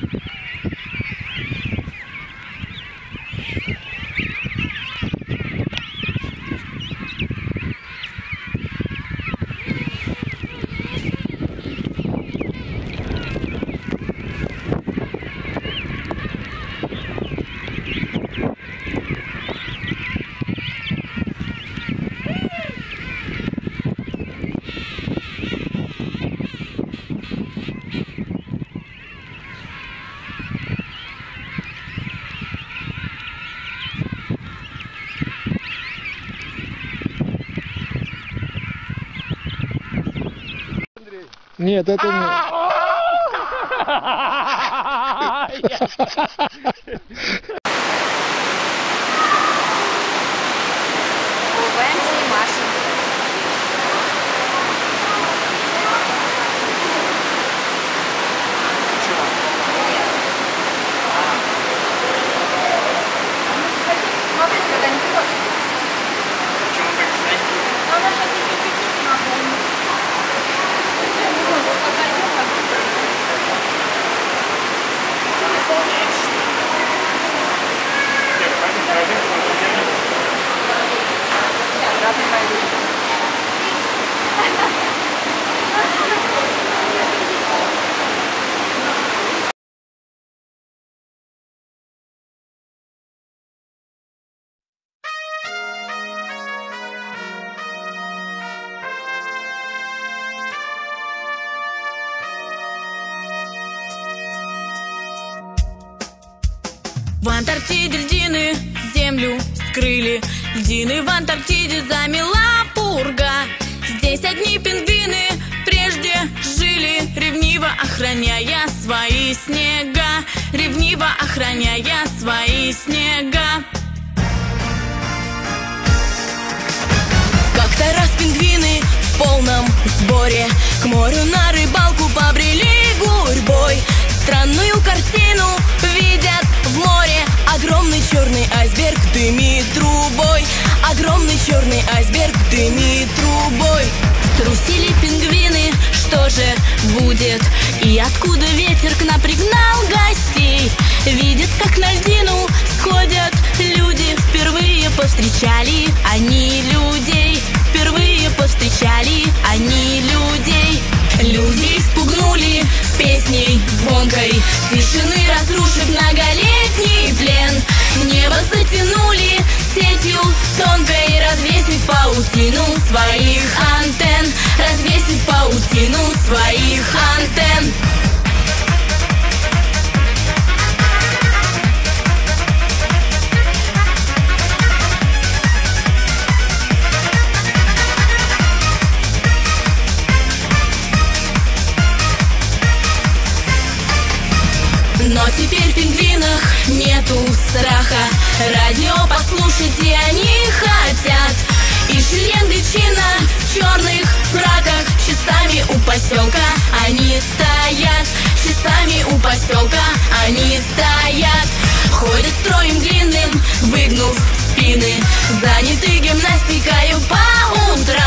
you Нет, это не... В Антарктиде льдины землю скрыли. Льдины в Антарктиде замела пурга. Здесь одни пингвины прежде жили Ревниво охраняя свои снега. Ревниво охраняя свои снега. Как-то раз пингвины в полном сборе К морю на рыбалку побрели гурьбой. Странную картину будет? И откуда ветер к нам пригнал гостей? Видят, как на льдину сходят люди. Впервые повстречали они людей. Впервые повстречали они людей. Люди испугнули песней звонкой. Тишины разрушив многолетний плен. Небо затянули сетью тонкой. Развесив паутину своих антенн. Развесив паутину Но теперь в пингвинах нету страха. Радио послушать они хотят. И шеренга чина в черных фраках Часами у поселка они стоят. Часами у поселка они стоят. Ходят строем длинным, выгнув спины. Заняты гимнастикою по утрам